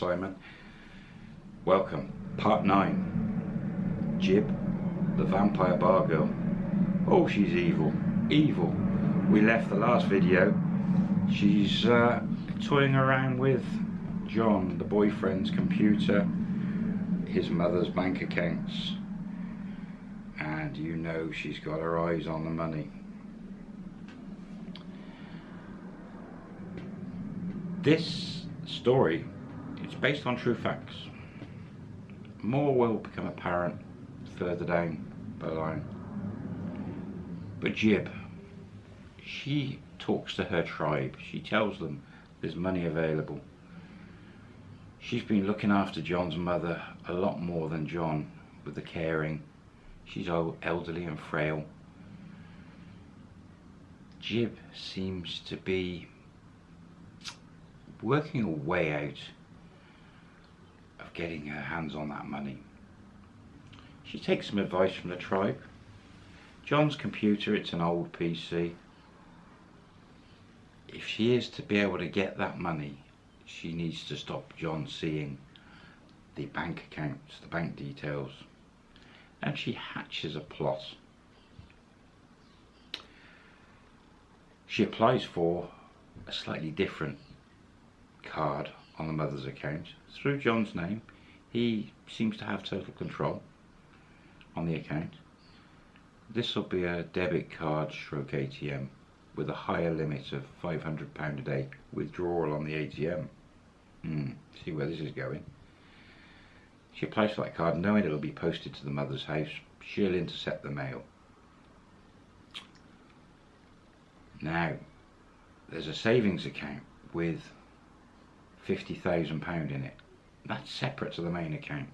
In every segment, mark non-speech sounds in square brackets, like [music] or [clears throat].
Simon. Welcome, part 9. Jib, the vampire bar girl. Oh, she's evil, evil. We left the last video. She's uh, toying around with John, the boyfriend's computer, his mother's bank accounts. And you know she's got her eyes on the money. This story is based on true facts. More will become apparent further down the line. But Jib, she talks to her tribe. She tells them there's money available. She's been looking after John's mother a lot more than John with the caring. She's elderly and frail. Jib seems to be working a way out getting her hands on that money. She takes some advice from the tribe. John's computer, it's an old PC. If she is to be able to get that money, she needs to stop John seeing the bank accounts, the bank details. And she hatches a plot. She applies for a slightly different card on the mother's account through John's name. He seems to have total control on the account. This will be a debit card stroke ATM with a higher limit of £500 a day withdrawal on the ATM. Hmm, see where this is going. She applies for that card knowing it will be posted to the mother's house. She'll intercept the mail. Now, there's a savings account with £50,000 in it. That's separate to the main account.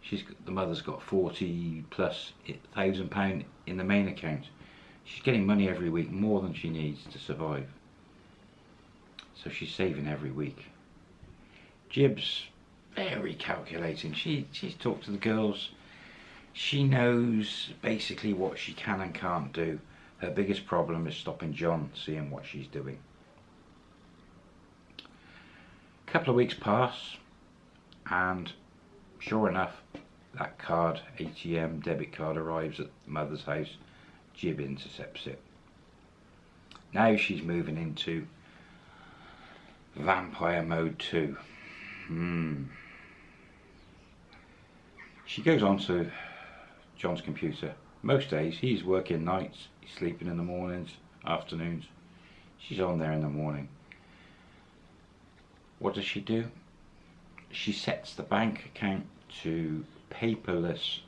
She's got, the mother's got 40 plus thousand pound in the main account. She's getting money every week, more than she needs to survive. So she's saving every week. Jib's very calculating. She she's talked to the girls. She knows basically what she can and can't do. Her biggest problem is stopping John seeing what she's doing couple of weeks pass and sure enough that card ATM debit card arrives at the mother's house Jib intercepts it. Now she's moving into vampire mode 2 hmm. She goes on to John's computer. Most days he's working nights he's sleeping in the mornings afternoons. She's on there in the morning what does she do? She sets the bank account to paperless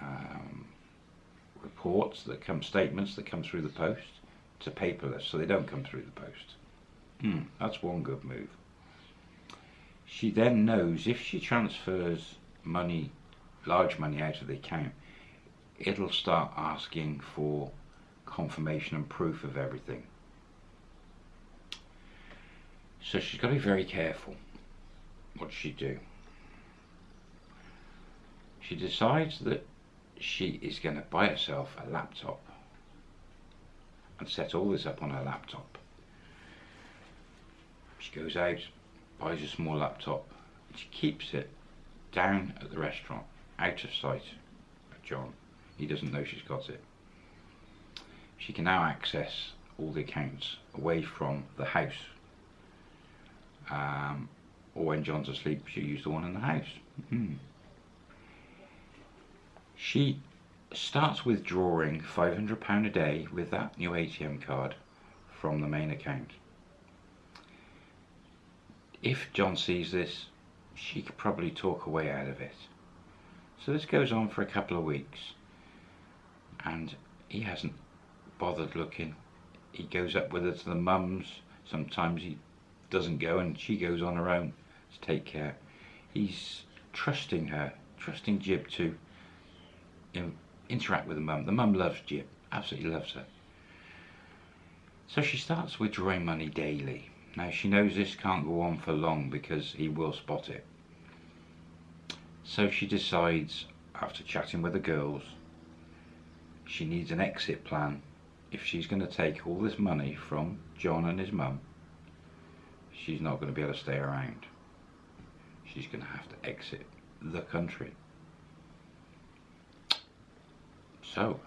um, reports that come, statements that come through the post to paperless, so they don't come through the post. Hmm, that's one good move. She then knows if she transfers money, large money out of the account, it'll start asking for confirmation and proof of everything. So she's got to be very careful. What does she do? She decides that she is going to buy herself a laptop and set all this up on her laptop. She goes out, buys a small laptop, and she keeps it down at the restaurant, out of sight of John. He doesn't know she's got it. She can now access all the accounts away from the house um, or when John's asleep, she used the one in the house. Mm. She starts withdrawing £500 a day with that new ATM card from the main account. If John sees this, she could probably talk a way out of it. So this goes on for a couple of weeks and he hasn't bothered looking. He goes up with her to the mums. Sometimes he doesn't go and she goes on her own to take care. He's trusting her, trusting Jib to interact with the mum. The mum loves Jib, absolutely loves her. So she starts withdrawing money daily. Now she knows this can't go on for long because he will spot it. So she decides, after chatting with the girls, she needs an exit plan if she's going to take all this money from John and his mum she's not going to be able to stay around. She's going to have to exit the country. So,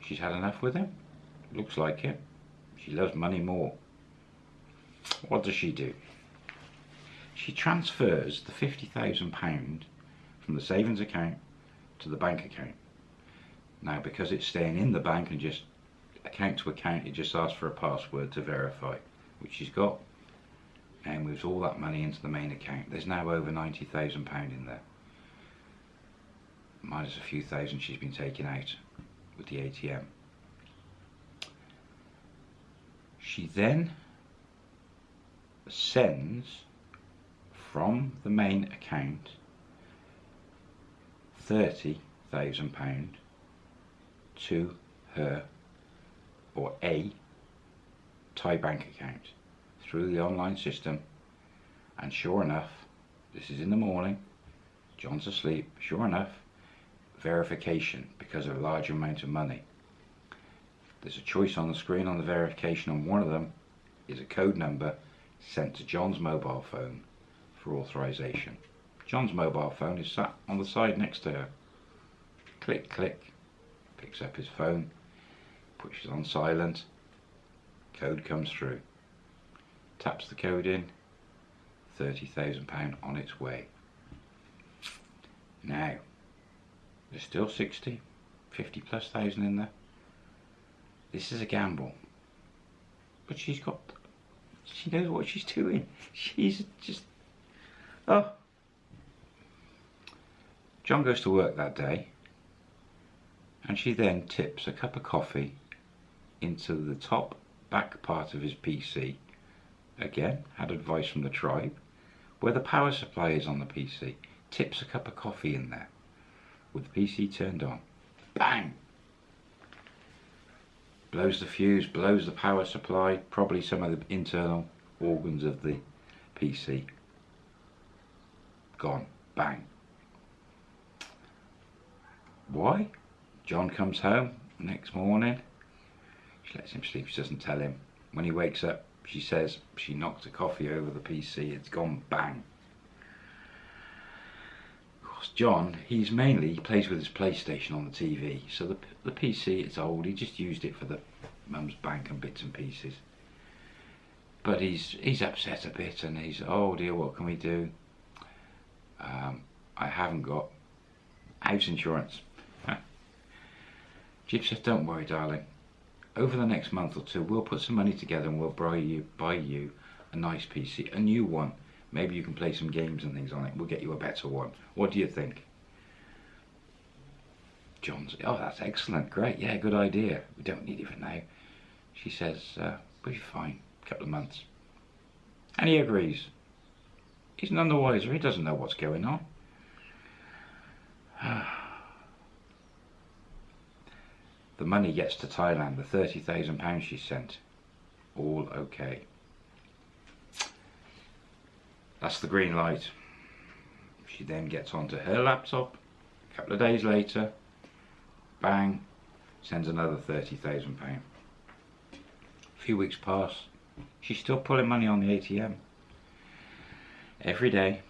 she's had enough with him. Looks like it. She loves money more. What does she do? She transfers the £50,000 from the savings account to the bank account. Now, because it's staying in the bank and just account to account, it just asks for a password to verify, which she's got, and moves all that money into the main account. There's now over £90,000 in there minus a few thousand she's been taking out with the ATM. She then sends from the main account £30,000 to her or a Thai bank account through the online system and sure enough this is in the morning John's asleep sure enough verification because of a large amount of money. There's a choice on the screen on the verification and one of them is a code number sent to John's mobile phone for authorization. John's mobile phone is sat on the side next to her. Click, click, picks up his phone, pushes on silent, code comes through. Taps the code in, £30,000 on its way. Now, there's still 60, 50 plus thousand in there. This is a gamble. But she's got, she knows what she's doing. She's just, oh. John goes to work that day and she then tips a cup of coffee into the top back part of his PC. Again, had advice from the tribe, where the power supply is on the PC. Tips a cup of coffee in there with the PC turned on. Bang! Blows the fuse, blows the power supply, probably some of the internal organs of the PC. Gone. Bang. Why? John comes home next morning. She lets him sleep, she doesn't tell him. When he wakes up, she says she knocked a coffee over the PC, it's gone bang Of course, John, he's mainly, he plays with his PlayStation on the TV. So the, the PC, it's old, he just used it for the mum's bank and bits and pieces. But he's he's upset a bit and he's, oh dear, what can we do? Um, I haven't got house insurance. [laughs] Jib says, don't worry, darling. Over the next month or two, we'll put some money together and we'll buy you, buy you a nice PC, a new one Maybe you can play some games and things on it. We'll get you a better one. What do you think? John's, oh, that's excellent. Great. Yeah, good idea. We don't need it for now. She says, uh, we'll be fine. A couple of months. And he agrees. He's none the wiser. He doesn't know what's going on. [sighs] the money gets to Thailand. The £30,000 she sent. All okay. That's the green light. She then gets onto her laptop. A couple of days later, bang, sends another £30,000. A few weeks pass. She's still pulling money on the ATM. Every day,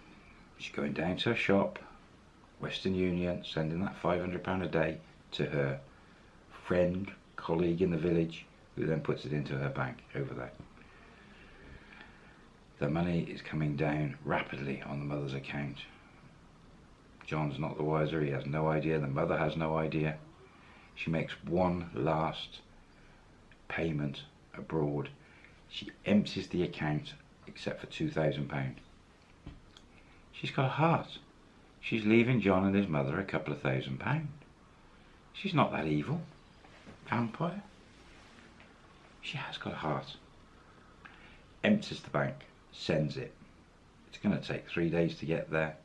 she's going down to her shop, Western Union, sending that £500 a day to her friend, colleague in the village, who then puts it into her bank over there the money is coming down rapidly on the mother's account. John's not the wiser, he has no idea, the mother has no idea. She makes one last payment abroad. She empties the account except for £2,000. She's got a heart. She's leaving John and his mother a couple of thousand pounds. She's not that evil. Vampire. She has got a heart. Empties the bank sends it. It's going to take three days to get there.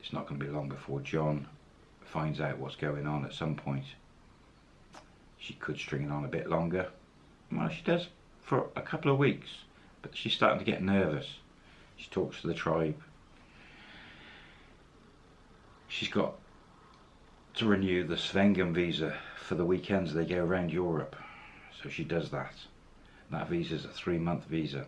It's not going to be long before John finds out what's going on at some point. She could string it on a bit longer. Well, she does for a couple of weeks, but she's starting to get nervous. She talks to the tribe. She's got to renew the Schengen visa for the weekends they go around Europe. So she does that. That visa is a three month visa.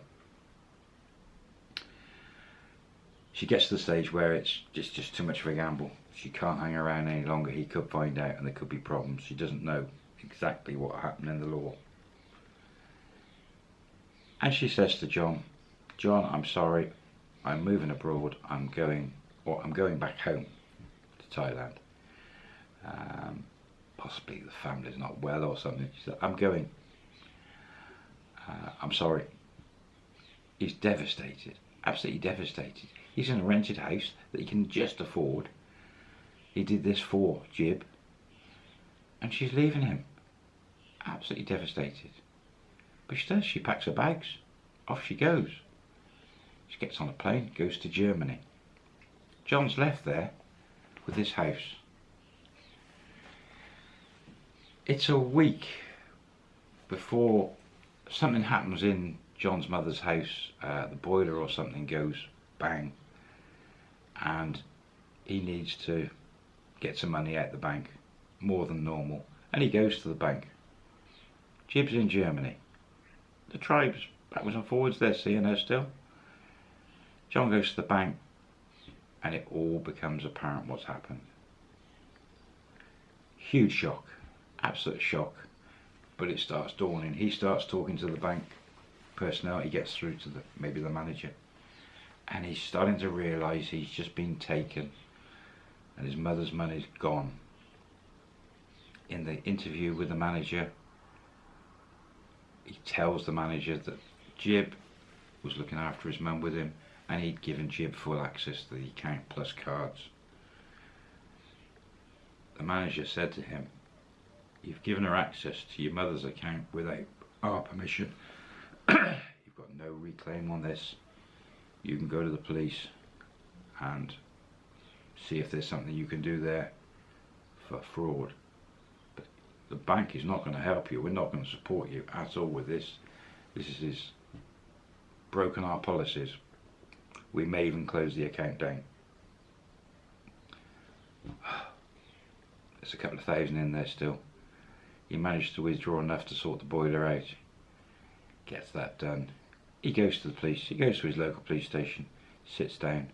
she gets to the stage where it's just, just too much of a gamble. She can't hang around any longer. He could find out and there could be problems. She doesn't know exactly what happened in the law. And she says to John, John, I'm sorry, I'm moving abroad. I'm going, or I'm going back home to Thailand. Um, possibly the family's not well or something. She said, I'm going. Uh, I'm sorry. He's devastated, absolutely devastated. He's in a rented house that he can just afford. He did this for Jib. And she's leaving him. Absolutely devastated. But she does, she packs her bags. Off she goes. She gets on a plane, goes to Germany. John's left there with his house. It's a week before something happens in John's mother's house. Uh, the boiler or something goes bang and he needs to get some money out the bank more than normal and he goes to the bank. Jib's in Germany. The tribes backwards and forwards they're seeing her still. John goes to the bank and it all becomes apparent what's happened. Huge shock absolute shock. But it starts dawning. He starts talking to the bank personnel. He gets through to the maybe the manager. And he's starting to realise he's just been taken. And his mother's money's gone. In the interview with the manager, he tells the manager that Jib was looking after his mum with him and he'd given Jib full access to the account plus cards. The manager said to him, you've given her access to your mother's account without our permission. [clears throat] you've got no reclaim on this you can go to the police and see if there's something you can do there for fraud. But the bank is not going to help you. We're not going to support you at all with this. This is broken our policies. We may even close the account down. [sighs] There's a couple of thousand in there still. He managed to withdraw enough to sort the boiler out. Gets that done he goes to the police, he goes to his local police station, sits down,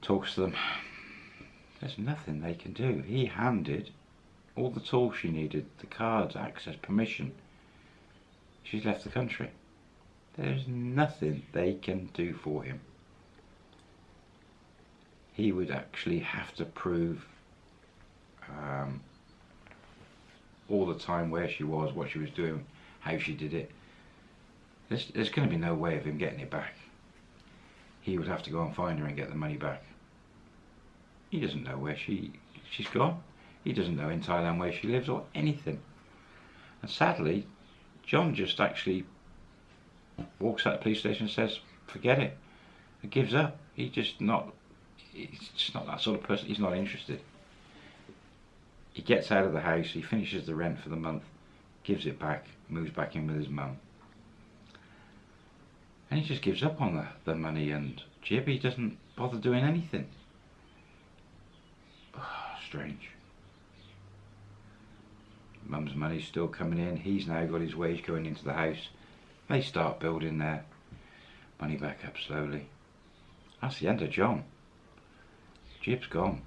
talks to them. There's nothing they can do. He handed all the tools she needed, the cards, access, permission. She's left the country. There's nothing they can do for him. He would actually have to prove um, all the time where she was, what she was doing, how she did it. There's, there's going to be no way of him getting it back. He would have to go and find her and get the money back. He doesn't know where she she's gone. He doesn't know in Thailand where she lives or anything. And sadly, John just actually walks out of the police station and says, forget it. He gives up. He's just not, he's just not that sort of person. He's not interested. He gets out of the house, he finishes the rent for the month, gives it back, moves back in with his mum and he just gives up on the, the money and Jib, he doesn't bother doing anything. Oh, [sighs] strange. Mum's money's still coming in, he's now got his wage going into the house. They start building their money back up slowly. That's the end of John. Jib's gone.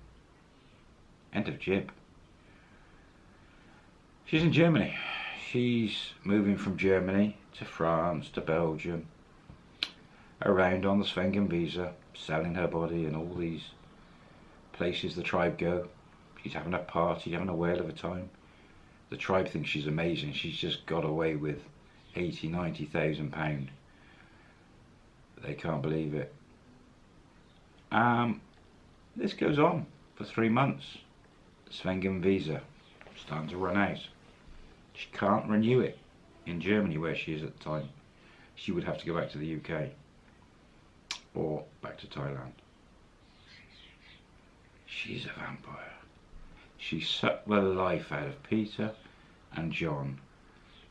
End of Jib. She's in Germany. She's moving from Germany to France to Belgium around on the Schengen visa, selling her body in all these places the tribe go. She's having a party, having a whale of a time. The tribe thinks she's amazing. She's just got away with 80, 90,000 pound. They can't believe it. Um, this goes on for three months. Schengen visa starting to run out. She can't renew it in Germany where she is at the time. She would have to go back to the UK or back to Thailand. She's a vampire. She sucked the life out of Peter and John.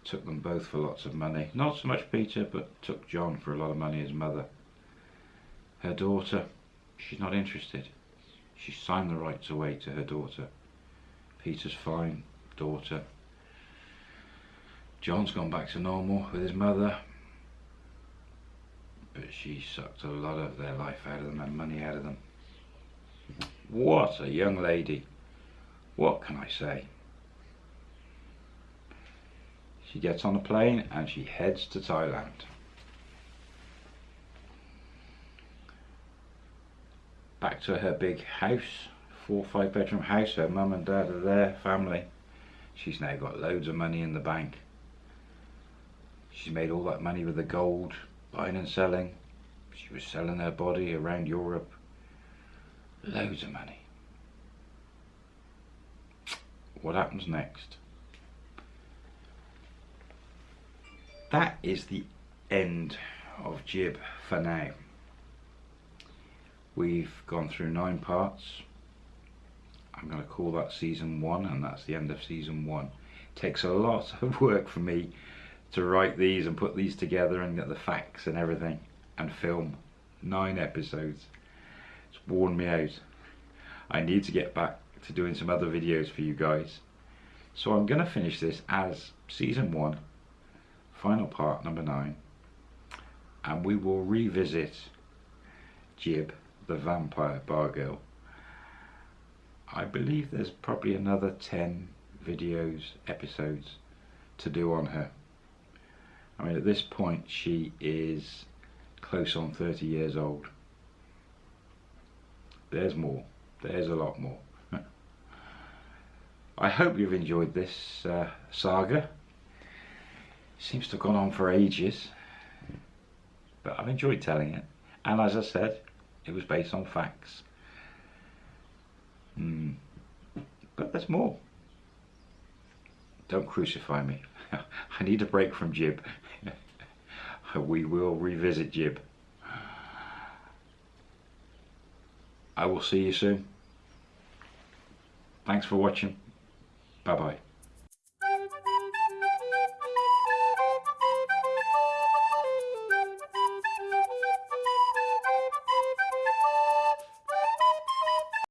Took them both for lots of money. Not so much Peter, but took John for a lot of money, his mother. Her daughter, she's not interested. She signed the rights away to her daughter. Peter's fine, daughter. John's gone back to normal with his mother. but she sucked a lot of their life out of them and money out of them. What a young lady. What can I say? She gets on a plane and she heads to Thailand. Back to her big house, four five bedroom house, her mum and dad are there, family. She's now got loads of money in the bank. She's made all that money with the gold, buying and selling. She was selling her body around Europe. Loads of money. What happens next? That is the end of Jib for now. We've gone through nine parts. I'm going to call that season one and that's the end of season one. It takes a lot of work for me to write these and put these together and get the facts and everything and film nine episodes. It's worn me out. I need to get back to doing some other videos for you guys. So I'm going to finish this as season one, final part number nine, and we will revisit Jib, the vampire bar girl. I believe there's probably another 10 videos, episodes to do on her. I mean, at this point, she is close on 30 years old. There's more. There's a lot more. [laughs] I hope you've enjoyed this uh, saga. Seems to have gone on for ages. But I've enjoyed telling it. And as I said, it was based on facts. Mm. But there's more. Don't crucify me. [laughs] I need a break from Jib. Uh, we will revisit Jib. I will see you soon. Thanks for watching. Bye bye.